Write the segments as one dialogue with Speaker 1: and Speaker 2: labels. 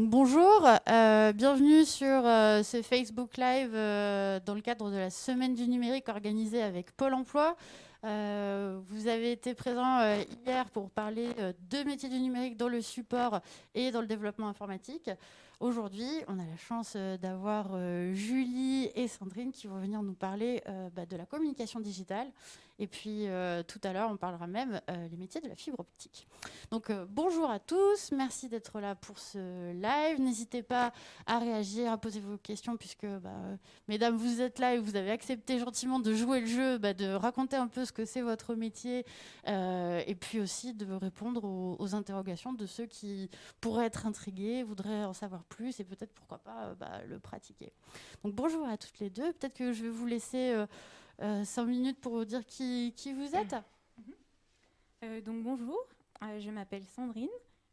Speaker 1: Bonjour, euh, bienvenue sur euh, ce Facebook Live euh, dans le cadre de la Semaine du numérique organisée avec Pôle emploi. vous avez été présent hier pour parler de métiers du numérique dans le support et dans le développement informatique. Aujourd'hui, on a la chance d'avoir Julie et Sandrine qui vont venir nous parler bah, de la communication digitale et puis euh, tout à l'heure, on parlera même euh, les métiers de la fibre optique. Donc euh, bonjour à tous, merci d'être là pour ce live. N'hésitez pas à réagir, à poser vos questions, puisque bah, mesdames, vous êtes là et vous avez accepté gentiment de jouer le jeu, bah, de raconter un peu ce que c'est votre métier, et puis aussi de répondre aux, interrogations de ceux qui pourraient être intrigués, voudraient en savoir plus et peut-être pourquoi pas bah, le pratiquer. Donc bonjour à toutes les deux. Peut-être que je vais vous laisser cinq minutes pour vous dire qui, qui vous êtes.
Speaker 2: Euh, donc bonjour, euh, je m'appelle Sandrine,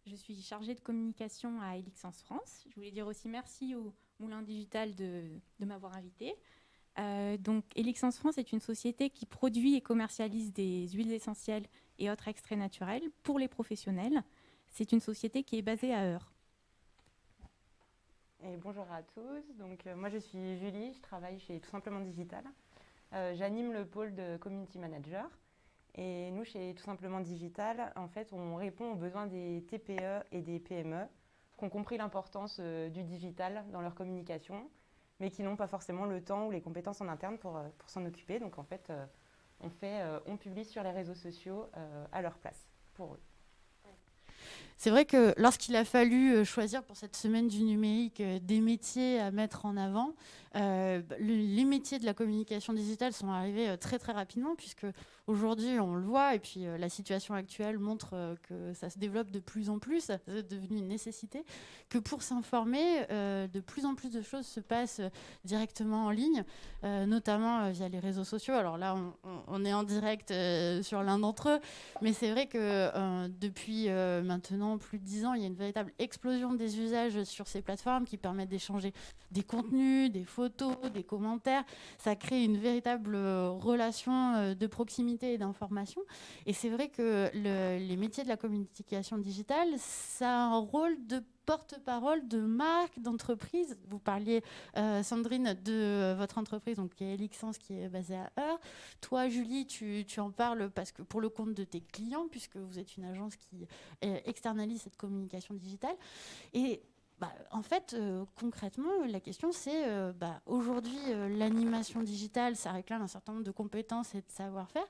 Speaker 2: je suis chargée de communication à Elixence France. Je voulais dire aussi merci au Moulin Digital de, de m'avoir invité. donc Elixence France est une société qui produit et commercialise des huiles essentielles et autres extraits naturels pour les professionnels. C'est une société qui est basée à Heure.
Speaker 3: Et bonjour à tous, donc moi je suis Julie, je travaille chez Tout Simplement Digital. Euh, j'anime le pôle de Community Manager. Et nous, chez Tout Simplement Digital, en fait, on répond aux besoins des TPE et des PME qui ont compris l'importance euh, du digital dans leur communication, mais qui n'ont pas forcément le temps ou les compétences en interne pour, euh, pour s'en occuper. Donc, en fait, on, fait on publie sur les réseaux sociaux à leur place, pour eux.
Speaker 1: C'est vrai que lorsqu'il a fallu choisir pour cette semaine du numérique des métiers à mettre en avant, euh, les métiers de la communication digitale sont arrivés euh, très très rapidement puisque aujourd'hui on le voit et puis euh, la situation actuelle montre que ça se développe de plus en plus, c'est devenu une nécessité, que pour s'informer, de plus en plus de choses se passent directement en ligne, notamment via les réseaux sociaux. Alors là on, est en direct sur l'un d'entre eux, mais c'est vrai que depuis maintenant plus de dix ans, il y a une véritable explosion des usages sur ces plateformes qui permettent d'échanger des contenus, des photos, des commentaires. Ça crée une véritable euh, relation euh, de proximité et d'information. Et c'est vrai que les métiers de la communication digitale, ça a un rôle de porte-parole de marque, d'entreprise. Vous parliez, euh, Sandrine, de votre entreprise, donc qui est Elixence, qui est basée à Heure. Toi, Julie, tu, tu, en parles parce que pour le compte de tes clients, puisque vous êtes une agence qui externalise cette communication digitale. Et bah, en fait, euh, concrètement, la question c'est, euh, bah, aujourd'hui, euh, l'animation digitale, ça réclame un certain nombre de compétences et de savoir-faire.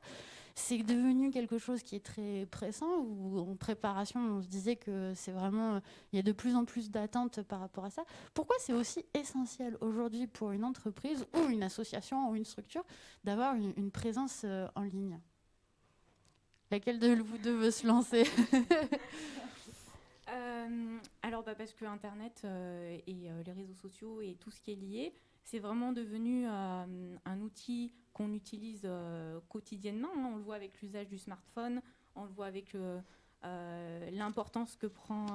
Speaker 1: C'est devenu quelque chose qui est très pressant, ou en préparation, on se disait que c'est vraiment, il y a de plus en plus d'attentes par rapport à ça. Pourquoi c'est aussi essentiel aujourd'hui pour une entreprise ou une association ou une structure d'avoir une, une, présence en ligne? Laquelle de vous deux veut se lancer?
Speaker 2: Euh, alors, bah, parce que Internet euh, et euh, les réseaux sociaux et tout ce qui est lié, c'est vraiment devenu un outil qu'on utilise quotidiennement. Hein. On le voit avec l'usage du smartphone, on le voit avec l'importance que prend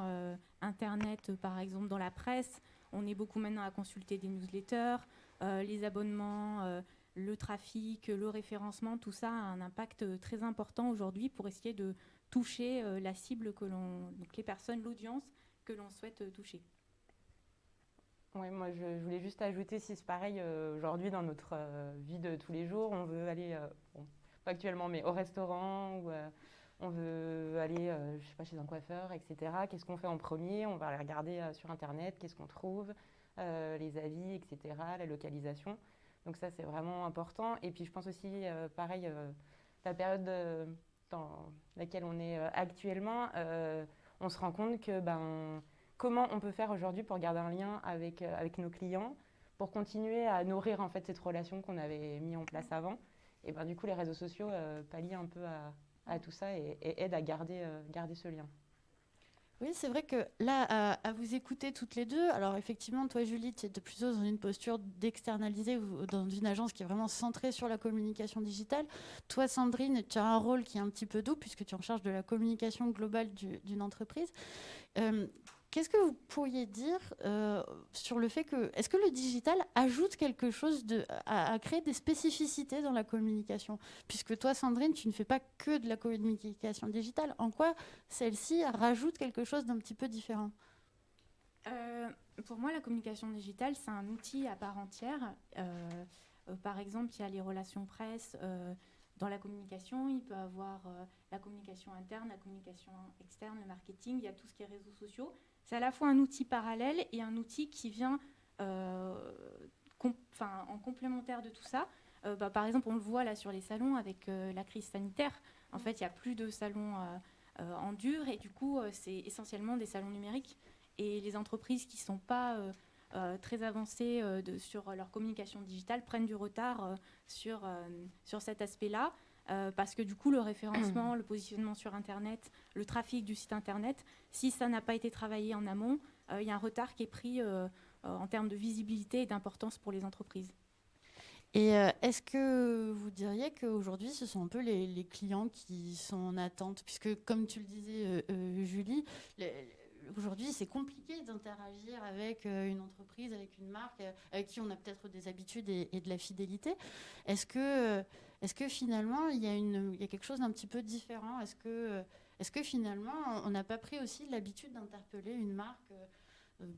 Speaker 2: Internet, par exemple, dans la presse. On est beaucoup maintenant à consulter des newsletters, les abonnements, le trafic, le référencement, tout ça a un impact très important aujourd'hui pour essayer de toucher euh, la cible que l'on, donc les personnes, l'audience que l'on souhaite euh, toucher.
Speaker 3: Oui, moi je, voulais juste ajouter si c'est pareil euh, aujourd'hui dans notre vie de tous les jours, on veut aller, pas actuellement, mais au restaurant ou on veut aller, je sais pas, chez un coiffeur, etc. Qu'est-ce qu'on fait en premier? On va aller regarder sur internet, qu'est-ce qu'on trouve, les avis, etc. La localisation. Donc ça c'est vraiment important. Et puis je pense aussi, pareil, la période dans laquelle on est euh, actuellement, euh, on se rend compte que ben, comment on peut faire aujourd'hui pour garder un lien avec, euh, avec nos clients, pour continuer à nourrir en fait cette relation qu'on avait mis en place avant. Et ben, du coup, les réseaux sociaux pallient un peu à, à tout ça et, et, aident à garder, garder ce lien.
Speaker 1: Oui, c'est vrai que là, à, vous écouter toutes les deux, alors effectivement, toi, Julie, tu es plutôt dans une posture d'externaliser dans une agence qui est vraiment centrée sur la communication digitale. Toi, Sandrine, tu as un rôle qui est un petit peu doux puisque tu es en charge de la communication globale d'une entreprise. Euh, Qu'est-ce que vous pourriez dire euh, sur le fait que, est-ce que le digital ajoute quelque chose de, à, créer des spécificités dans la communication? Puisque toi, Sandrine, tu ne fais pas que de la communication digitale. En quoi celle-ci rajoute quelque chose d'un petit peu différent?
Speaker 2: Pour moi, la communication digitale, c'est un outil à part entière. par exemple, il y a les relations presse dans la communication, il peut avoir la communication interne, la communication externe, le marketing, il y a tout ce qui est réseaux sociaux. C'est à la fois un outil parallèle et un outil qui vient euh, en complémentaire de tout ça. Euh, bah, par exemple, on le voit là sur les salons avec euh, la crise sanitaire. En fait, il n'y a plus de salons en dur et du coup, c'est essentiellement des salons numériques. Et les entreprises qui ne sont pas très avancées sur leur communication digitale prennent du retard sur, sur cet aspect-là. Parce que du coup, le référencement, le positionnement sur Internet, le trafic du site Internet, si ça n'a pas été travaillé en amont, il y a un retard qui est pris euh, en termes de visibilité et d'importance pour les entreprises.
Speaker 1: Et euh, est-ce que vous diriez qu'aujourd'hui, ce sont un peu les, clients qui sont en attente? Puisque, comme tu le disais, euh, Julie, aujourd'hui, c'est compliqué d'interagir avec une entreprise, avec une marque, avec qui on a peut-être des habitudes et, de la fidélité. Est-ce que, est que finalement, il y, a une, il y a quelque chose d'un petit peu différent? Est-ce que, est que finalement, on n'a pas pris aussi l'habitude d'interpeller une marque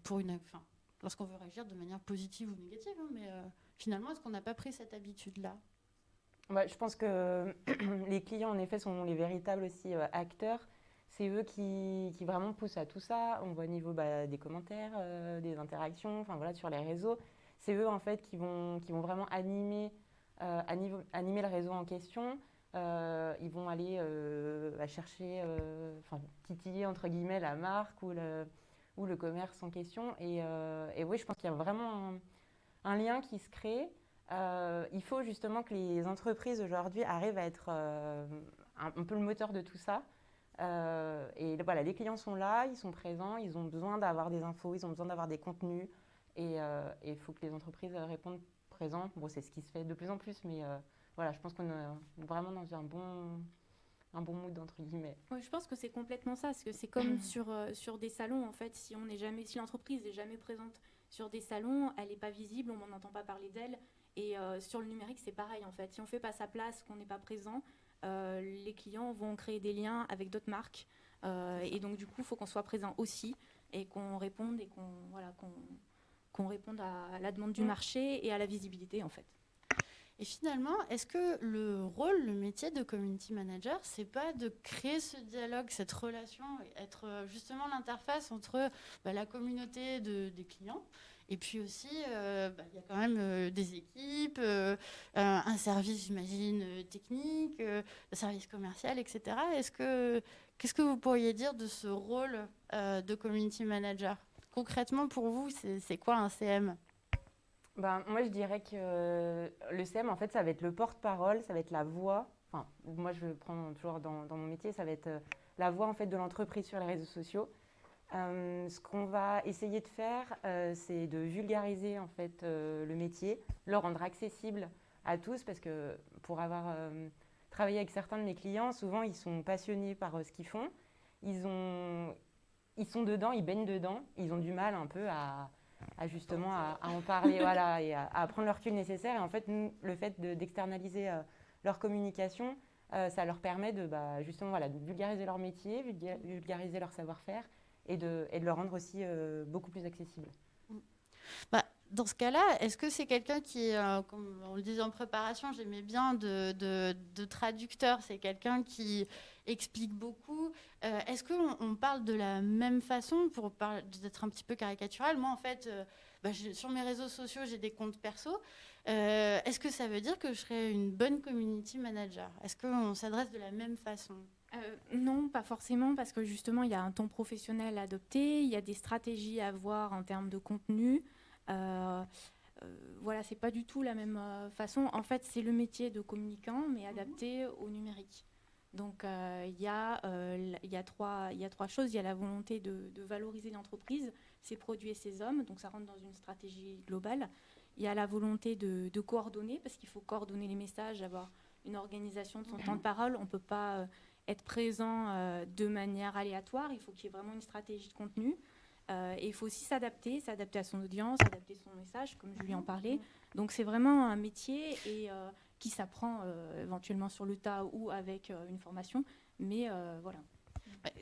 Speaker 1: pour une, enfin, lorsqu'on veut réagir de manière positive ou négative. Hein, mais euh, finalement, est-ce qu'on n'a pas pris cette habitude-là?
Speaker 3: Je pense que les clients, en effet, sont les véritables aussi euh, acteurs. C'est eux qui, qui, vraiment poussent à tout ça. On voit au niveau bah, des commentaires, euh, des interactions, enfin voilà, sur les réseaux. C'est eux en fait qui vont, qui vont vraiment animer, animer le réseau en question. ils vont aller chercher, enfin titiller entre guillemets la marque ou le, commerce en question. Et, euh, oui, je pense qu'il y a vraiment un, lien qui se crée. Euh, il faut justement que les entreprises aujourd'hui arrivent à être euh, un, peu le moteur de tout ça. et voilà, les clients sont là, ils sont présents, ils ont besoin d'avoir des infos, ils ont besoin d'avoir des contenus. Et il faut que les entreprises répondent présents. Bon, c'est ce qui se fait de plus en plus, mais voilà, je pense qu'on est vraiment dans un bon, un bon mood entre guillemets.
Speaker 2: je pense que c'est complètement ça, parce que c'est comme sur, euh, sur des salons en fait, si on n'est jamais, si l'entreprise n'est jamais présente sur des salons, elle n'est pas visible, on n'entend pas parler d'elle. Et euh, sur le numérique, c'est pareil en fait. Si on fait pas sa place, qu'on n'est pas présent, euh, les clients vont créer des liens avec d'autres marques. et donc du coup, il faut qu'on soit présent aussi et qu'on réponde et qu'on voilà, qu'on réponde à la demande du marché et à la visibilité en fait.
Speaker 1: Et finalement, est-ce que le rôle, le métier de community manager, c'est pas de créer ce dialogue, cette relation, être euh, justement l'interface entre bah, la communauté des clients et puis aussi, euh, bah, il y a quand même euh, des équipes, un service, j'imagine, technique, un service commercial, etc. Est-ce que, qu'est-ce que vous pourriez dire de ce rôle de community manager? Concrètement, pour vous, c'est quoi un CM
Speaker 3: ben, moi, je dirais que euh, le CM, en fait, ça va être le porte-parole, ça va être la voix. Enfin, moi, je prends toujours dans, dans mon métier, ça va être euh, la voix en fait de l'entreprise sur les réseaux sociaux. Euh, ce qu'on va essayer de faire, c'est de vulgariser en fait le métier, le rendre accessible à tous, parce que pour avoir travaillé avec certains de mes clients, souvent ils sont passionnés par ce qu'ils font, ils ont, ils sont dedans, ils baignent dedans, ils ont du mal un peu à à justement à, en parler voilà, et à, prendre le recul nécessaire. Et en fait, le fait d'externaliser euh, leur communication, euh, ça leur permet de bah, justement voilà, de vulgariser leur métier, vulgariser leur savoir-faire et de, et de le rendre aussi euh, beaucoup plus accessible.
Speaker 1: Bah, dans ce cas-là, est-ce que c'est quelqu'un qui, comme on le disait en préparation, j'aimais bien de, de, de traducteur, c'est quelqu'un qui explique beaucoup. Euh, est-ce qu'on on parle de la même façon pour d'être un petit peu caricatural? Moi, en fait, euh, bah, sur mes réseaux sociaux, j'ai des comptes perso. Euh, est-ce que ça veut dire que je serais une bonne community manager? Est-ce qu'on s'adresse de la même façon?
Speaker 2: Non, pas forcément, parce que justement, il y a un ton professionnel à adopter, il y a des stratégies à avoir en termes de contenu. Euh, voilà, c'est pas du tout la même façon. En fait, c'est le métier de communicant, mais adapté au numérique. Donc euh, il y, euh, y, a trois choses. Il y a la volonté de, valoriser l'entreprise, ses produits et ses hommes. Donc ça rentre dans une stratégie globale. Il y a la volonté de, coordonner, parce qu'il faut coordonner les messages, avoir une organisation de son temps de parole. On ne peut pas euh, être présent de manière aléatoire. Il faut qu'il y ait vraiment une stratégie de contenu. et il faut aussi s'adapter, s'adapter à son audience, adapter son message, comme Julie en parlait. Donc c'est vraiment un métier et qui s'apprend euh, éventuellement sur le tas ou avec euh, une formation. Mais euh, voilà.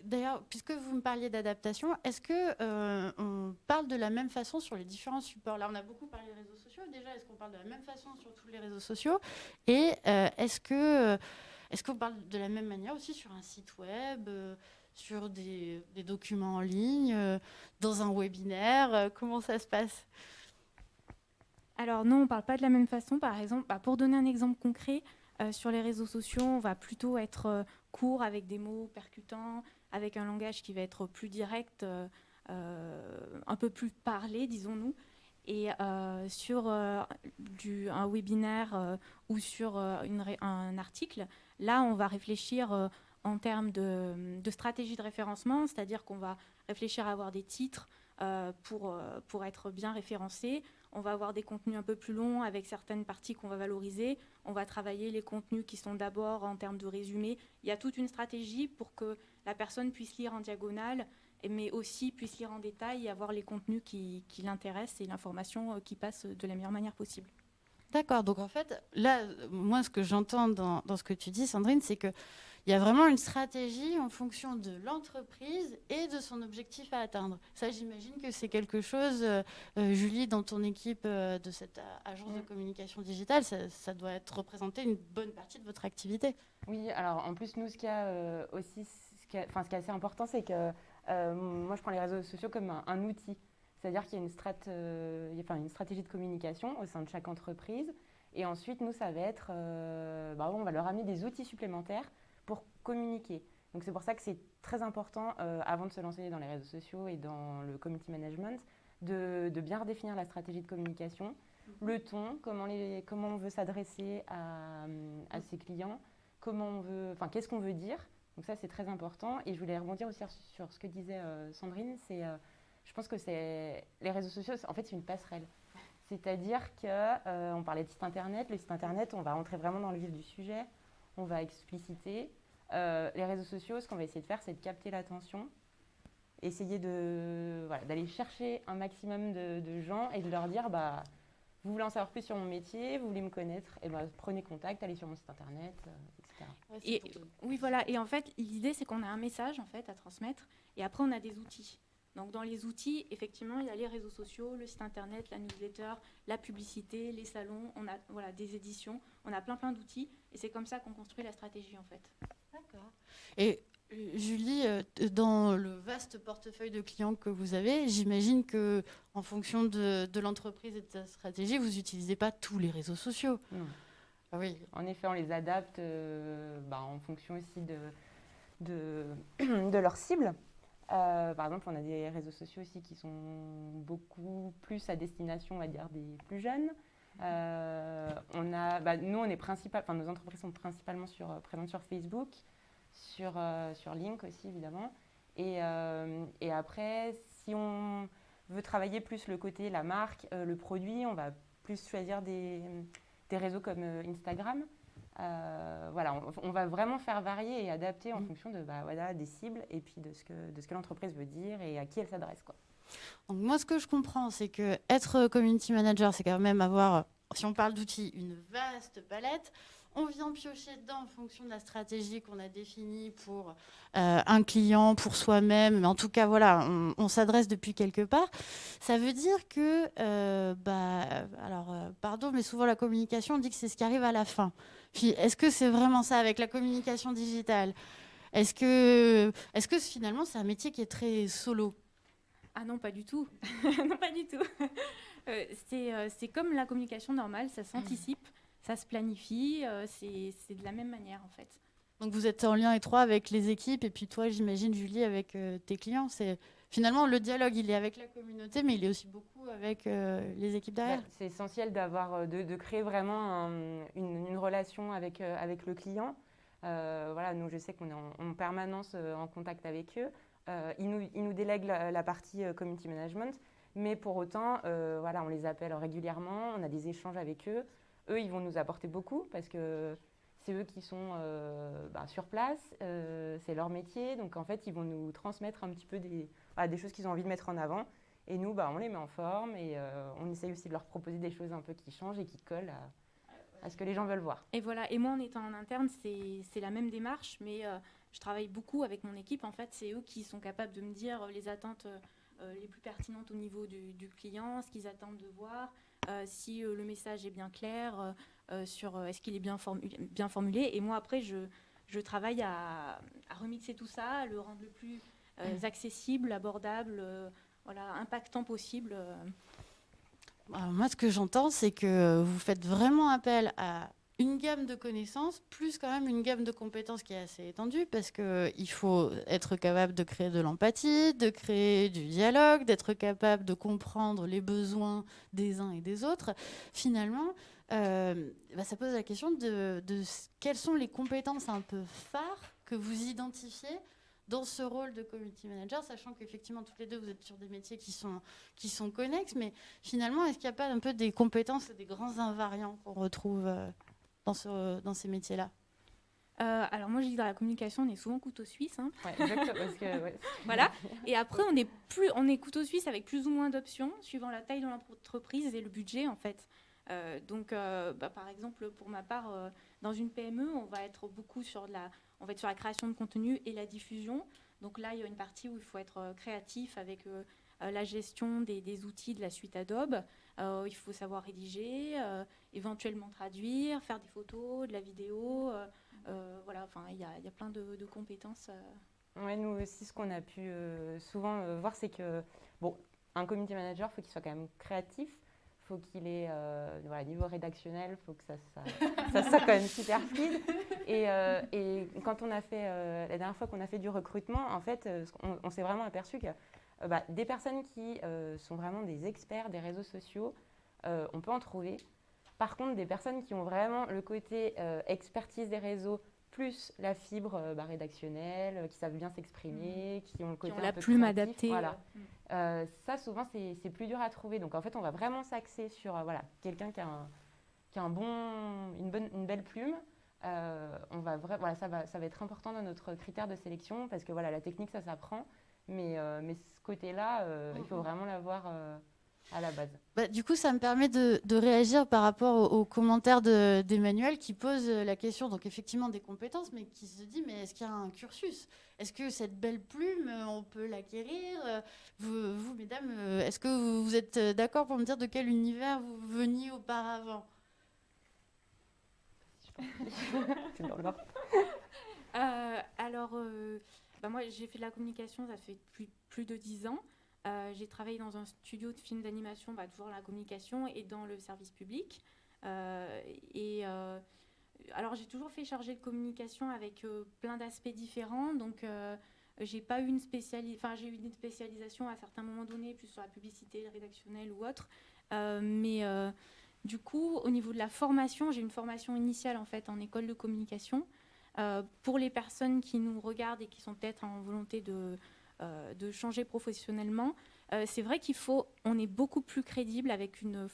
Speaker 1: D'ailleurs, puisque vous me parliez d'adaptation, est-ce que on parle de la même façon sur les différents supports? Là, on a beaucoup parlé des réseaux sociaux. Déjà, est-ce qu'on parle de la même façon sur tous les réseaux sociaux? Et est-ce que est-ce qu'on parle de la même manière aussi sur un site web sur des, documents en ligne, dans un webinaire? Comment ça se passe?
Speaker 2: Alors non, on ne parle pas de la même façon. Par exemple, bah, pour donner un exemple concret, sur les réseaux sociaux, on va plutôt être court avec des mots percutants, avec un langage qui va être plus direct, euh, euh, un peu plus parlé, disons-nous. Et euh, sur un webinaire ou sur un article, là, on va réfléchir en termes de, de, stratégie de référencement, c'est-à-dire qu'on va réfléchir à avoir des titres pour, pour être bien référencés. On va avoir des contenus un peu plus longs avec certaines parties qu'on va valoriser. On va travailler les contenus qui sont d'abord en termes de résumé. Il y a toute une stratégie pour que la personne puisse lire en diagonale, mais aussi puisse lire en détail et avoir les contenus qui, l'intéressent et l'information euh, qui passe de la meilleure manière possible.
Speaker 1: D'accord. Donc en fait, là, moi, ce que j'entends dans, dans, ce que tu dis, Sandrine, c'est que il y a vraiment une stratégie en fonction de l'entreprise et de son objectif à atteindre. Ça, j'imagine que c'est quelque chose, euh, euh, Julie, dans ton équipe euh, de cette agence de mm. communication digitale, ça, doit être représenté une bonne partie de votre activité.
Speaker 3: Oui, alors en plus, nous, ce qui a aussi, ce qui, ce qui est assez important, c'est que moi, je prends les réseaux sociaux comme un, outil. C'est-à-dire qu'il y a une, strat, enfin, une stratégie de communication au sein de chaque entreprise. Et ensuite, nous, ça va être, bah, on va leur amener des outils supplémentaires communiquer. Donc c'est pour ça que c'est très important, euh, avant de se lancer dans les réseaux sociaux et dans le community management, de, bien redéfinir la stratégie de communication, mhm. le ton, comment, les, comment on veut s'adresser à, à, ses clients, comment on veut, enfin qu'est-ce qu'on veut dire. Donc ça c'est très important. Et je voulais rebondir aussi sur, ce que disait euh, Sandrine, c'est, euh, je pense que c'est les réseaux sociaux, en fait c'est une passerelle. C'est-à-dire que on parlait de site internet, le site internet, on va rentrer vraiment dans le vif du sujet, on va expliciter, euh, les réseaux sociaux, ce qu'on va essayer de faire, c'est de capter l'attention, essayer de, d'aller chercher un maximum de, gens et de leur dire, bah, vous voulez en savoir plus sur mon métier, vous voulez me connaître, et ben prenez contact, allez sur mon site internet, euh, etc.
Speaker 2: et, oui, voilà. Et en fait, l'idée, c'est qu'on a un message en fait à transmettre, et après, on a des outils. Donc, dans les outils, effectivement, il y a les réseaux sociaux, le site internet, la newsletter, la publicité, les salons, on a voilà, des éditions, on a plein plein d'outils, et c'est comme ça qu'on construit la stratégie en fait.
Speaker 1: D'accord. Et euh, Julie, euh, dans le vaste portefeuille de clients que vous avez, j'imagine que en fonction de, l'entreprise et de sa stratégie, vous n'utilisez pas tous les réseaux sociaux.
Speaker 3: Ah oui. En effet, on les adapte euh, bah, en fonction aussi de, de, de leur cible. par exemple, on a des réseaux sociaux aussi qui sont beaucoup plus à destination, on va dire, des plus jeunes. On a, bah, nous, on est principal, nos entreprises sont principalement sur, présentes sur Facebook sur, euh, sur Link aussi, évidemment. Et, euh, et, après, si on veut travailler plus le côté, la marque, euh, le produit, on va plus choisir des, des réseaux comme Instagram. voilà, on, va vraiment faire varier et adapter en mm. fonction de, bah, voilà, des cibles et puis de ce que, de ce que l'entreprise veut dire et à qui elle s'adresse. Quoi.
Speaker 1: Donc moi, ce que je comprends, c'est que être community manager, c'est quand même avoir, si on parle d'outils, une vaste palette on vient piocher dedans en fonction de la stratégie qu'on a définie pour euh, un client, pour soi-même. Mais en tout cas, voilà, on, s'adresse depuis quelque part. Ça veut dire que, euh, bah, alors, euh, pardon, mais souvent la communication, on dit que c'est ce qui arrive à la fin. Puis, est-ce que c'est vraiment ça avec la communication digitale? Est-ce que, est que finalement, c'est un métier qui est très solo?
Speaker 2: Ah non, pas du tout. non, pas du tout. c'est comme la communication normale, ça s'anticipe ça se planifie, euh, c'est de la même manière en fait.
Speaker 1: Donc vous êtes en lien étroit avec les équipes et puis toi, j'imagine, Julie, avec euh, tes clients. C'est Finalement, le dialogue, il est avec la communauté, mais il est aussi beaucoup avec euh, les équipes derrière. Bah,
Speaker 3: c'est essentiel d'avoir, de, créer vraiment une, relation avec, avec le client. voilà, nous, je sais qu'on est en, permanence en contact avec eux. Ils, nous, ils délèguent la, partie community management, mais pour autant, voilà, on les appelle régulièrement, on a des échanges avec eux eux, ils vont nous apporter beaucoup parce que c'est eux qui sont euh, bah, sur place, euh, c'est leur métier. Donc en fait, ils vont nous transmettre un petit peu des, des choses qu'ils ont envie de mettre en avant. Et nous, bah, on les met en forme et euh, on essaye aussi de leur proposer des choses un peu qui changent et qui collent à ce que les gens veulent voir.
Speaker 2: Et voilà, et moi en étant en interne, c'est la même démarche, mais je travaille beaucoup avec mon équipe. En fait, c'est eux qui sont capables de me dire les attentes les plus pertinentes au niveau du, client, ce qu'ils attendent de voir, si le message est bien clair, sur est-ce qu'il est bien, formulé. Et moi, après, je, travaille à, remixer tout ça, à le rendre le plus euh, accessible, abordable, euh, voilà, impactant possible. Euh.
Speaker 1: moi, ce que j'entends, c'est que vous faites vraiment appel à une gamme de connaissances, plus quand même une gamme de compétences qui est assez étendue, parce qu'il faut être capable de créer de l'empathie, de créer du dialogue, d'être capable de comprendre les besoins des uns et des autres. Finalement, euh, bah, ça pose la question de, quelles sont les compétences un peu phares que vous identifiez dans ce rôle de community manager, sachant qu'effectivement, toutes les deux, vous êtes sur des métiers qui sont, qui sont connexes, mais finalement, est-ce qu'il n'y a pas un peu des compétences, des grands invariants qu'on retrouve euh, dans, ce, dans ces métiers-là
Speaker 2: euh, alors moi je dis dans la communication on est souvent couteau suisse. Hein.
Speaker 3: que,
Speaker 2: voilà. Et après on est plus on est couteau suisse avec plus ou moins d'options suivant la taille de l'entreprise et le budget en fait. Euh, donc, euh, bah, par exemple, pour ma part, euh, dans une PME, on va être beaucoup sur la, on va être sur la création de contenu et la diffusion. Donc là, il y a une partie où il faut être créatif avec la gestion des, outils de la suite Adobe. Il faut savoir rédiger, éventuellement traduire, faire des photos, de la vidéo. voilà, enfin, il y, y a, plein de, de compétences.
Speaker 3: Ouais, nous aussi, ce qu'on a pu souvent voir, c'est que bon, un community manager, il faut qu'il soit quand même créatif faut qu'il ait, euh, voilà, niveau rédactionnel, faut que ça, ça, soit quand même super fluide. Et, euh, et, quand on a fait, euh, la dernière fois qu'on a fait du recrutement, en fait, on, s'est vraiment aperçu que bah, des personnes qui sont vraiment des experts des réseaux sociaux, on peut en trouver. Par contre, des personnes qui ont vraiment le côté expertise des réseaux, plus la fibre euh, bah, rédactionnelle, euh, qui savent bien s'exprimer, mmh. qui ont le côté
Speaker 2: la plume adaptée.
Speaker 3: Voilà. Euh, ça, souvent, c'est plus dur à trouver. Donc, en fait, on va vraiment s'axer sur voilà, quelqu'un qui a, un, qui a un bon, une, bonne, une belle plume. on va voilà, ça, va, ça va être important dans notre critère de sélection parce que voilà, la technique, ça s'apprend. Mais, mais ce côté-là, il faut mmh. vraiment l'avoir à la base.
Speaker 1: Bah, du coup, ça me permet de, réagir par rapport aux, commentaires d'Emmanuel qui pose la question, donc effectivement des compétences, mais qui se dit, mais est-ce qu'il y a un cursus? Est-ce que cette belle plume, on peut l'acquérir? Vous, vous, mesdames, est-ce que vous êtes d'accord pour me dire de quel univers vous veniez auparavant?
Speaker 2: C'est dans euh, alors, euh, bah, moi, j'ai fait de la communication, ça fait plus, plus de dix ans. Euh, j'ai travaillé dans un studio de films d'animation, bah, toujours la communication et dans le service public. Euh, et euh, alors j'ai toujours fait charger de communication avec plein d'aspects différents. Donc j'ai pas eu une j'ai eu une spécialisation à certains moments donnés, plus sur la publicité rédactionnelle ou autre. mais du coup, au niveau de la formation, j'ai une formation initiale en fait en école de communication. Pour les personnes qui nous regardent et qui sont peut-être en volonté de euh, changer professionnellement, euh, c'est vrai qu'il faut, on est beaucoup plus crédible avec une,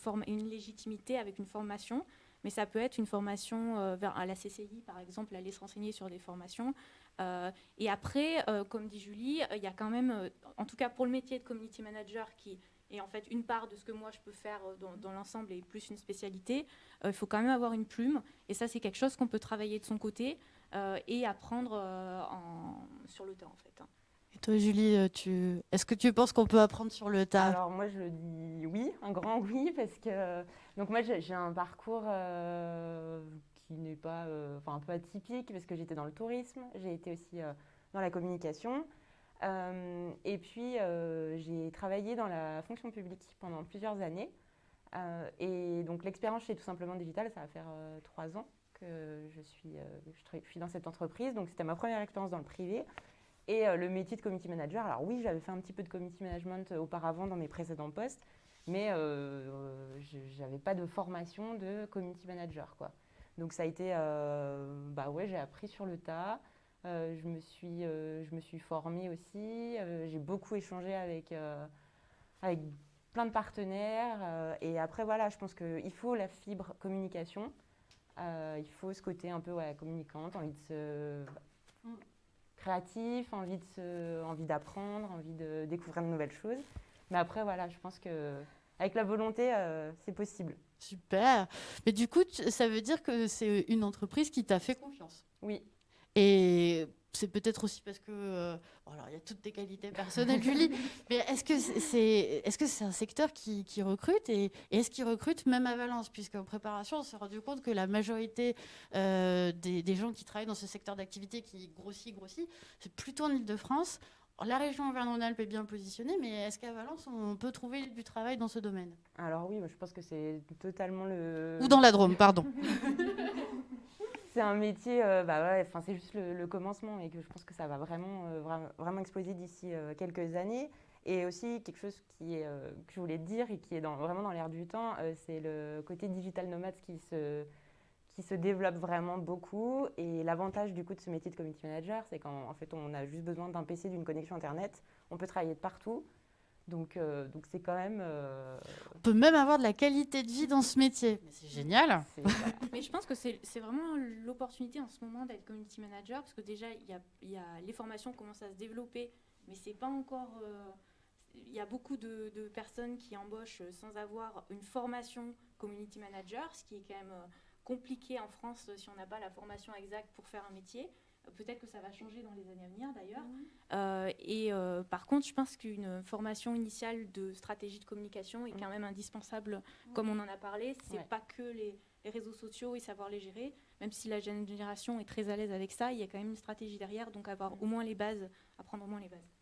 Speaker 2: légitimité, avec une formation, mais ça peut être une formation euh, vers, à la CCI, par exemple, aller se renseigner sur des formations. et après, comme dit Julie, il y a quand même, en tout cas pour le métier de community manager, qui est en fait une part de ce que moi je peux faire dans, l'ensemble et plus une spécialité, il faut quand même avoir une plume. Et ça, c'est quelque chose qu'on peut travailler de son côté et apprendre en, sur le temps, en fait. Hein.
Speaker 1: Et toi, Julie, euh, tu... est-ce que tu penses qu'on peut apprendre sur le tas?
Speaker 3: Alors moi, je dis oui, un grand oui, parce que donc moi, j'ai un parcours euh, qui n'est pas, euh, enfin un peu atypique, parce que j'étais dans le tourisme, j'ai été aussi dans la communication, et puis j'ai travaillé dans la fonction publique pendant plusieurs années. et donc l'expérience chez Tout Simplement Digital, ça va faire trois ans que je suis, je suis dans cette entreprise. Donc c'était ma première expérience dans le privé. Et euh, le métier de community manager, alors oui, j'avais fait un petit peu de community management euh, auparavant dans mes précédents postes, mais euh, je n'avais pas de formation de community manager. Quoi. Donc ça a été, bah ouais, j'ai appris sur le tas. je, me suis, je me suis formée aussi. j'ai beaucoup échangé avec, avec plein de partenaires. et après, voilà, je pense qu'il faut la fibre communication. Il faut ce côté un peu ouais, communicante, envie de se créatif, envie de envie d'apprendre, envie de découvrir de nouvelles choses. Mais après, voilà, je pense que avec la volonté, euh, c'est possible.
Speaker 1: Super. Mais du coup, ça veut dire que c'est une entreprise qui t'a fait confiance?
Speaker 3: Oui.
Speaker 1: Et c'est peut-être aussi parce que euh, alors il y a toutes tes qualités personnelles, Julie. mais est-ce que c'est est-ce que c'est un secteur qui, qui recrute et, est-ce qu'il recrute même à Valence? Puisqu'en préparation, on s'est rendu compte que la majorité euh, des, des, gens qui travaillent dans ce secteur d'activité qui grossit, grossit, c'est plutôt en Ile-de-France. La région Auvergne-Rhône-Alpes est bien positionnée, mais est-ce qu'à Valence, on peut trouver du travail dans ce domaine?
Speaker 3: Alors oui, je pense que c'est totalement le...
Speaker 1: Ou dans la Drôme, pardon.
Speaker 3: c'est un métier, euh, bah ouais, c'est juste le, commencement et que je pense que ça va vraiment, euh, vraiment exploser d'ici euh, quelques années. Et aussi quelque chose qui que je voulais dire et qui est vraiment dans l'air du temps, c'est le côté digital nomade qui se, qui se développe vraiment beaucoup. Et l'avantage du coup de ce métier de community manager, c'est qu'en fait on a juste besoin d'un PC, d'une connexion Internet, on peut travailler de partout. Donc, euh, donc c'est quand même. Euh,
Speaker 1: On peut même avoir de la qualité de vie dans ce métier. c'est génial.
Speaker 2: Mais je pense que c'est vraiment l'opportunité en ce moment d'être community manager parce que déjà il y a, y a, les formations commencent à se développer, mais c'est pas encore. Euh, il y a beaucoup de, de, personnes qui embauchent sans avoir une formation community manager, ce qui est quand même compliqué en France si on n'a pas la formation exacte pour faire un métier. Peut-être que ça va changer dans les années à venir d'ailleurs. Mhm. Euh, et euh, par contre, je pense qu'une formation initiale de stratégie de communication est quand même indispensable, comme on en a parlé. C'est pas que les, réseaux sociaux et savoir les gérer. Même si la jeune génération est très à l'aise avec ça, il y a quand même une stratégie derrière. Donc avoir au moins les bases, apprendre au moins les bases.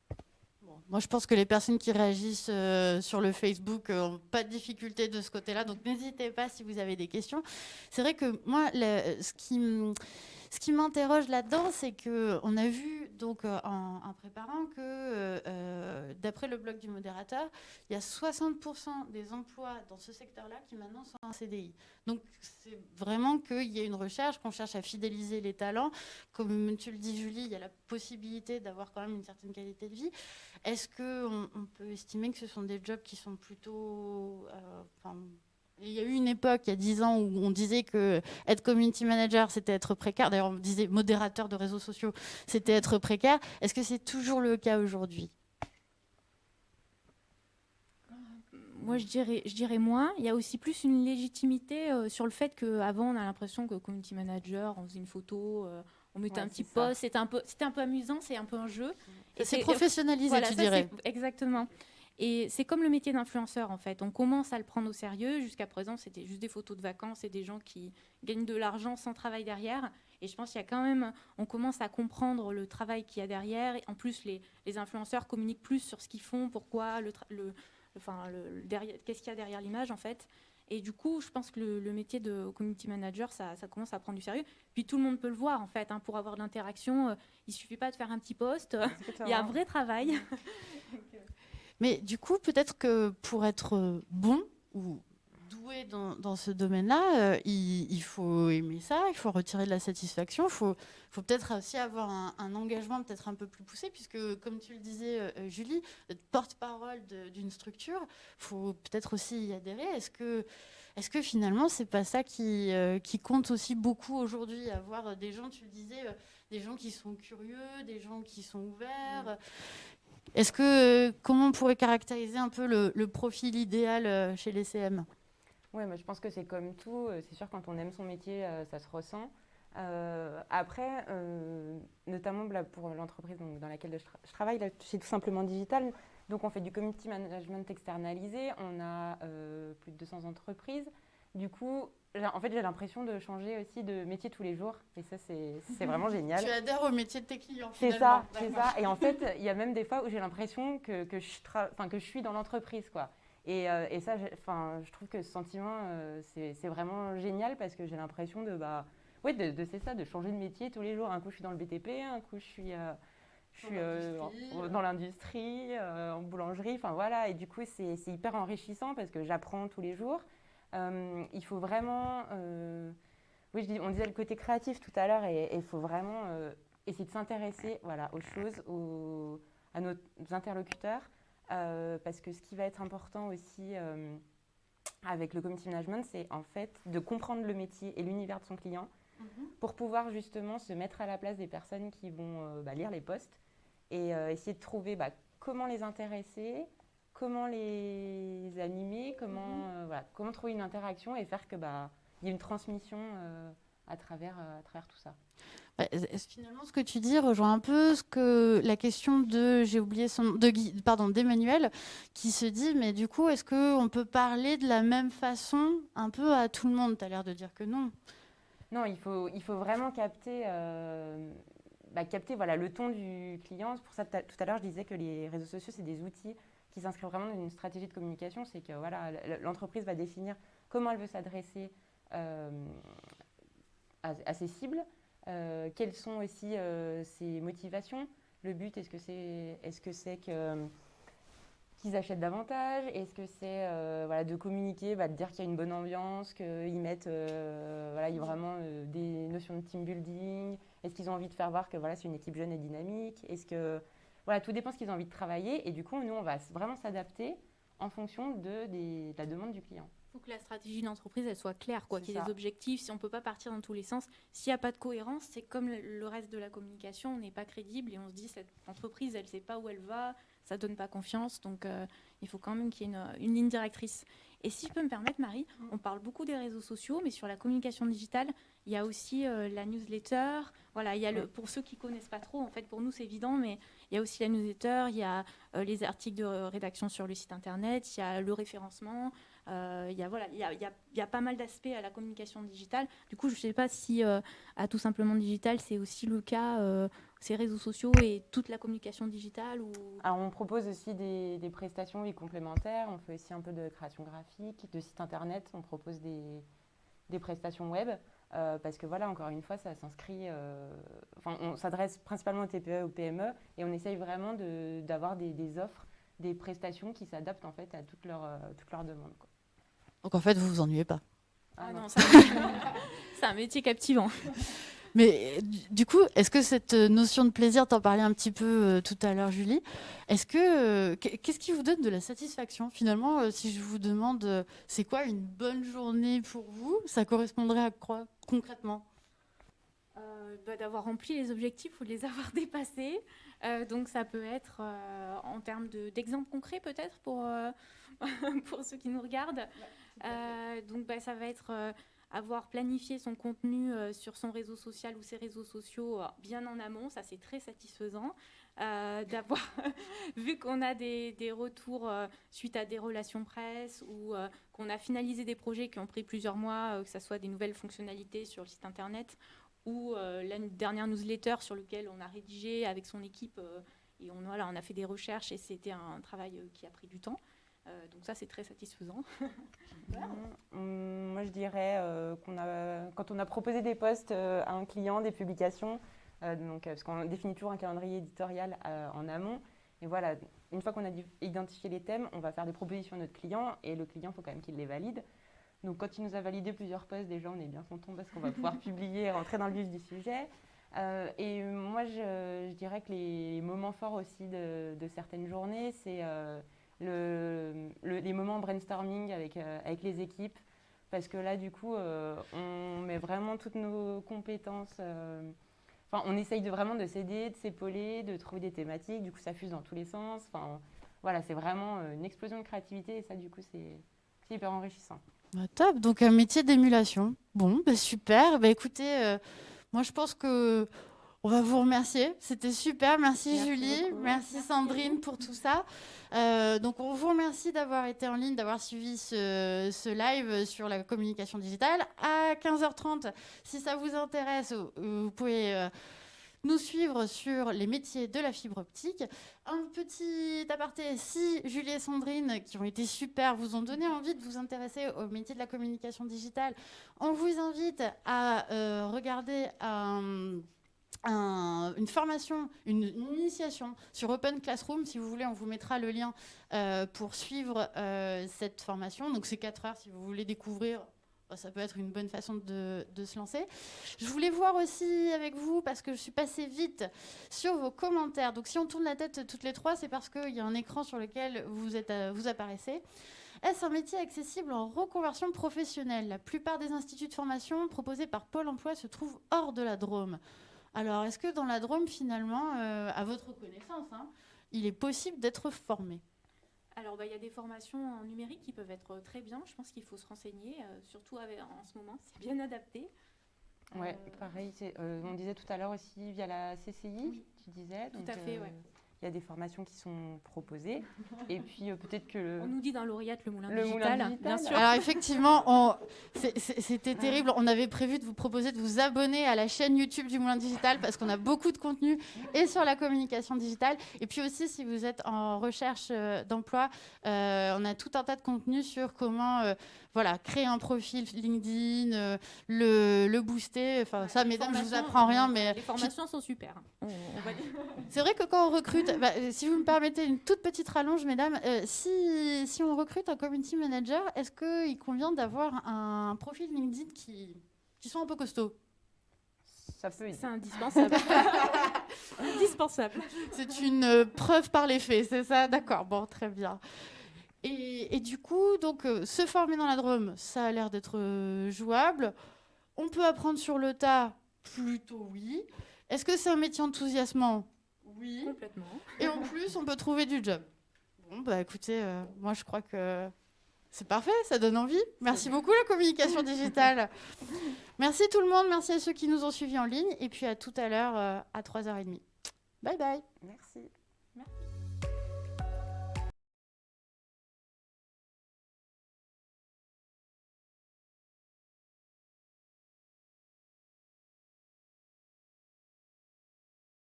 Speaker 1: Moi, je pense que les personnes qui réagissent euh, sur le Facebook n'ont pas de difficulté de ce côté-là. Donc n'hésitez pas si vous avez des questions. C'est vrai que moi, ce qui ce qui m'interroge là-dedans, c'est qu'on a vu donc euh, en, préparant que, euh, euh, d'après le blog du modérateur, il y a 60% des emplois dans ce secteur-là qui maintenant sont en CDI. Donc c'est vraiment qu'il y a une recherche, qu'on cherche à fidéliser les talents. Comme tu le dis, Julie, il y a la possibilité d'avoir quand même une certaine qualité de vie. Est-ce qu'on on peut estimer que ce sont des jobs qui sont plutôt... Il y a eu une époque, il y a dix ans, où on disait que être community manager, c'était être précaire. D'ailleurs, on disait modérateur de réseaux sociaux, c'était être précaire. Est-ce que c'est toujours le cas aujourd'hui?
Speaker 2: Moi, je dirais, je dirais moins. Il y a aussi plus une légitimité euh, sur le fait qu'avant, on a l'impression que community manager, on faisait une photo, euh, on mettait un petit post, c'était un, peu, un peu amusant, c'est un peu un jeu.
Speaker 1: C'est professionnalisé, tu dirais.
Speaker 2: Exactement. Et c'est comme le métier d'influenceur, en fait. On commence à le prendre au sérieux. Jusqu'à présent, c'était juste des photos de vacances et des gens qui gagnent de l'argent sans travail derrière. Et je pense qu'il y a quand même, on commence à comprendre le travail qu'il y a derrière. En plus, les, influenceurs communiquent plus sur ce qu'ils font, pourquoi, le, enfin, le, qu'est-ce qu'il y a derrière l'image, en fait. Et du coup, je pense que le, métier de community manager, ça, commence à prendre du sérieux. Puis tout le monde peut le voir, en fait. Hein, pour avoir de l'interaction, euh, il suffit pas de faire un petit post. il y a un vrai travail.
Speaker 1: Mais du coup, peut-être que pour être bon ou doué dans, ce domaine-là, euh, il, faut aimer ça, il faut retirer de la satisfaction, il faut, faut peut-être aussi avoir un, engagement peut-être un peu plus poussé, puisque comme tu le disais, euh, Julie, être porte-parole d'une structure, il faut peut-être aussi y adhérer. Est-ce que, est que finalement, c'est pas ça qui, euh, qui compte aussi beaucoup aujourd'hui, avoir des gens, tu le disais, des gens qui sont curieux, des gens qui sont ouverts. Est-ce que comment on pourrait caractériser un peu le, profil idéal euh, chez les CM
Speaker 3: Oui, je pense que c'est comme tout. Euh, c'est sûr quand on aime son métier, euh, ça se ressent. après, notamment pour l'entreprise dans laquelle je, travaille, c'est tout simplement digital. Donc on fait du community management externalisé. On a plus de 200 entreprises. Du coup, en fait, j'ai l'impression de changer aussi de métier tous les jours. Et ça, c'est vraiment génial.
Speaker 1: Tu adhères au métier de tes clients,
Speaker 3: C'est ça, c'est ça. Et en fait, il y a même des fois où j'ai l'impression que, que, je que je suis dans l'entreprise, quoi. Et, euh, et ça, je trouve que ce sentiment, euh, c'est vraiment génial parce que j'ai l'impression de, bah, ouais, de, de c'est ça, de changer de métier tous les jours. Un coup, je suis dans le BTP, un coup, je suis, euh, je suis dans l'industrie, en boulangerie. Enfin, voilà. Et du coup, c'est hyper enrichissant parce que j'apprends tous les jours. Euh, il faut vraiment, euh, oui, je dis, on disait le côté créatif tout à l'heure, et il faut vraiment euh, essayer de s'intéresser voilà, aux choses, aux, à nos interlocuteurs, parce que ce qui va être important aussi avec le community management, c'est en fait de comprendre le métier et l'univers de son client mhm. pour pouvoir justement se mettre à la place des personnes qui vont bah, lire les posts et essayer de trouver bah, comment les intéresser, comment les animer, comment, mhm. voilà, comment trouver une interaction et faire que bah, y ait une transmission à, travers, à travers tout ça.
Speaker 1: Bah, finalement, ce que tu dis rejoint un peu ce que la question de, j'ai oublié son de pardon, d'Emmanuel, qui se dit, mais du coup, est-ce qu'on peut parler de la même façon un peu à tout le monde? Tu as l'air de dire que non.
Speaker 3: Non, il faut, il faut vraiment capter, euh, bah, capter voilà, le ton du client. Pour ça, tout à l'heure, je disais que les réseaux sociaux, c'est des outils qui s'inscrivent vraiment dans une stratégie de communication. C'est que voilà, l'entreprise va définir comment elle veut s'adresser euh, à, ses cibles, euh, quelles sont aussi ses motivations. Le but, est-ce que c'est est -ce c'est qu'ils achètent davantage? Est-ce que c'est euh, voilà, de communiquer, bah, de dire qu'il y a une bonne ambiance, qu'ils mettent euh, voilà, il y a vraiment euh, des notions de team building? Est-ce qu'ils ont envie de faire voir que voilà, c'est une équipe jeune et dynamique? Est-ce que voilà, tout dépend de ce qu'ils ont envie de travailler et du coup, nous, on va vraiment s'adapter en fonction de, de la demande du client
Speaker 2: faut que la stratégie d'entreprise elle soit claire, quoi, qu'il y ait des objectifs. Si on peut pas partir dans tous les sens, s'il n'y a pas de cohérence, c'est comme le reste de la communication, on n'est pas crédible et on se dit cette entreprise, elle sait pas où elle va, ça donne pas confiance. Donc euh, il faut quand même qu'il y ait une, ligne directrice. Et si je peux me permettre, Marie, on parle beaucoup des réseaux sociaux, mais sur la communication digitale, il y a aussi euh, la newsletter. Voilà, il y a le, pour ceux qui connaissent pas trop, en fait, pour nous c'est évident, mais il y a aussi la newsletter, il y a euh, les articles de rédaction sur le site internet, il y a le référencement. Euh, il y, a, voilà, il, y a, il, y a, pas mal d'aspects à la communication digitale. Du coup, je ne sais pas si à tout simplement digital, c'est aussi le cas, ces réseaux sociaux et toute la communication digitale ou...
Speaker 3: Alors, on propose aussi des, des, prestations complémentaires. On fait aussi un peu de création graphique, de site internet. On propose des, des prestations web. Parce que voilà, encore une fois, ça s'inscrit. enfin, on s'adresse principalement aux TPE, aux PME, et on essaye vraiment d'avoir des, des, offres, des prestations qui s'adaptent en fait à toutes leurs toutes leurs demandes. Quoi.
Speaker 1: Donc en fait, vous vous ennuyez pas.
Speaker 2: Ah, non, c'est un métier captivant.
Speaker 1: Mais du coup, est-ce que cette notion de plaisir, t'en parlais un petit peu euh, tout à l'heure, Julie, est-ce que euh, qu'est-ce qui vous donne de la satisfaction? Finalement euh, Si je vous demande, c'est quoi une bonne journée pour vous? Ça correspondrait à quoi concrètement?
Speaker 2: Bah, D'avoir rempli les objectifs ou de les avoir dépassés. donc ça peut être en termes d'exemples concrets peut-être pour pour ceux qui nous regardent. Euh, donc bah, ça va être euh, avoir planifié son contenu euh, sur son réseau social ou ses réseaux sociaux bien en amont, ça c'est très satisfaisant. d'avoir vu qu'on a des, retours suite à des relations presse ou qu'on a finalisé des projets qui ont pris plusieurs mois, que ce soit des nouvelles fonctionnalités sur le site internet ou la dernière newsletter sur laquelle on a rédigé avec son équipe et on, on a fait des recherches et c'était un travail qui a pris du temps. Euh, donc ça, c'est très satisfaisant.
Speaker 3: Hum, moi, je dirais euh, qu'on a, quand on a proposé des postes euh, à un client, des publications, donc, parce qu'on définit toujours un calendrier éditorial en amont. Et voilà, une fois qu'on a identifié les thèmes, on va faire des propositions à notre client et le client, il faut quand même qu'il les valide. Donc quand il nous a validé plusieurs postes, déjà, on est bien content parce qu'on va pouvoir publier et rentrer dans le vif du sujet. et moi, je, dirais que les moments forts aussi de, de certaines journées, c'est le, les moments brainstorming avec, euh, avec les équipes, parce que là, du coup, euh, on met vraiment toutes nos compétences. Euh, enfin, on essaye de vraiment de s'aider, de s'épauler, de trouver des thématiques. Du coup, ça fuse dans tous les sens. Enfin, voilà, c'est vraiment une explosion de créativité et ça, du coup, c'est hyper enrichissant.
Speaker 1: Bah, top, donc un métier d'émulation. Bon, bah, super. Bah, écoutez, moi je pense que on va vous remercier. C'était super. Merci, Julie. Merci, Sandrine pour tout ça. Euh, donc, on vous remercie d'avoir été en ligne, d'avoir suivi ce, live sur la communication digitale. À 15h30, si ça vous intéresse, vous pouvez euh, nous suivre sur les métiers de la fibre optique. Un petit aparté, si Julie et Sandrine, qui ont été super, vous ont donné envie de vous intéresser au métier de la communication digitale, on vous invite à euh, regarder un une formation, une, initiation sur Open Classroom. Si vous voulez, on vous mettra le lien euh, pour suivre euh, cette formation. Donc c'est 4 heures si vous voulez découvrir. Bah, ça peut être une bonne façon de, se lancer. Je voulais voir aussi avec vous, parce que je suis passée vite sur vos commentaires. Donc si on tourne la tête toutes les trois, c'est parce qu'il y a un écran sur lequel vous, êtes, euh, vous apparaissez. Est-ce un métier accessible en reconversion professionnelle? La plupart des instituts de formation proposés par Pôle Emploi se trouvent hors de la Drôme. Alors, est-ce que dans la Drôme, finalement, euh, à votre connaissance, hein, il est possible d'être formé?
Speaker 2: Alors, bah, il y a des formations en numérique qui peuvent être très bien. Je pense qu'il faut se renseigner, surtout en ce moment, c'est bien adapté.
Speaker 3: Ouais, pareil. on disait tout à l'heure aussi via la CCI, tu disais.
Speaker 2: tout à fait, oui
Speaker 3: il y a des formations qui sont proposées. Et puis euh, peut-être que...
Speaker 2: On nous dit dans lauréate le moulin, digital, bien sûr.
Speaker 1: Alors effectivement, c'était terrible. On avait prévu de vous proposer de vous abonner à la chaîne YouTube du Moulin Digital parce qu'on a beaucoup de contenu et sur la communication digitale. Et puis aussi, si vous êtes en recherche euh, d'emploi, euh, on a tout un tas de contenu sur comment voilà, créer un profil LinkedIn, le, le, booster. Enfin, ça, mesdames, je vous apprends rien, mais...
Speaker 2: Les formations sont super.
Speaker 1: C'est vrai que quand on recrute, bah, euh, si vous me permettez une toute petite rallonge, mesdames, euh, si, si, on recrute un community manager, est-ce qu'il convient d'avoir un profil LinkedIn qui, qui soit un peu costaud?
Speaker 3: Ça peut
Speaker 2: C'est indispensable. indispensable.
Speaker 1: C'est une euh, preuve par les faits, c'est ça? D'accord, bon, très bien. Et, et, du coup, donc, se former dans la Drôme, ça a l'air d'être jouable. On peut apprendre sur le tas, plutôt oui. Est-ce que c'est un métier enthousiasmant?
Speaker 2: Oui. Complètement.
Speaker 1: Et en plus, on peut trouver du job. Bon, bah écoutez, euh, moi je crois que c'est parfait, ça donne envie. Merci beaucoup la communication digitale. merci tout le monde, merci à ceux qui nous ont suivis en ligne et puis à tout à l'heure euh, à 3h30. Bye bye.
Speaker 3: Merci.
Speaker 2: Merci.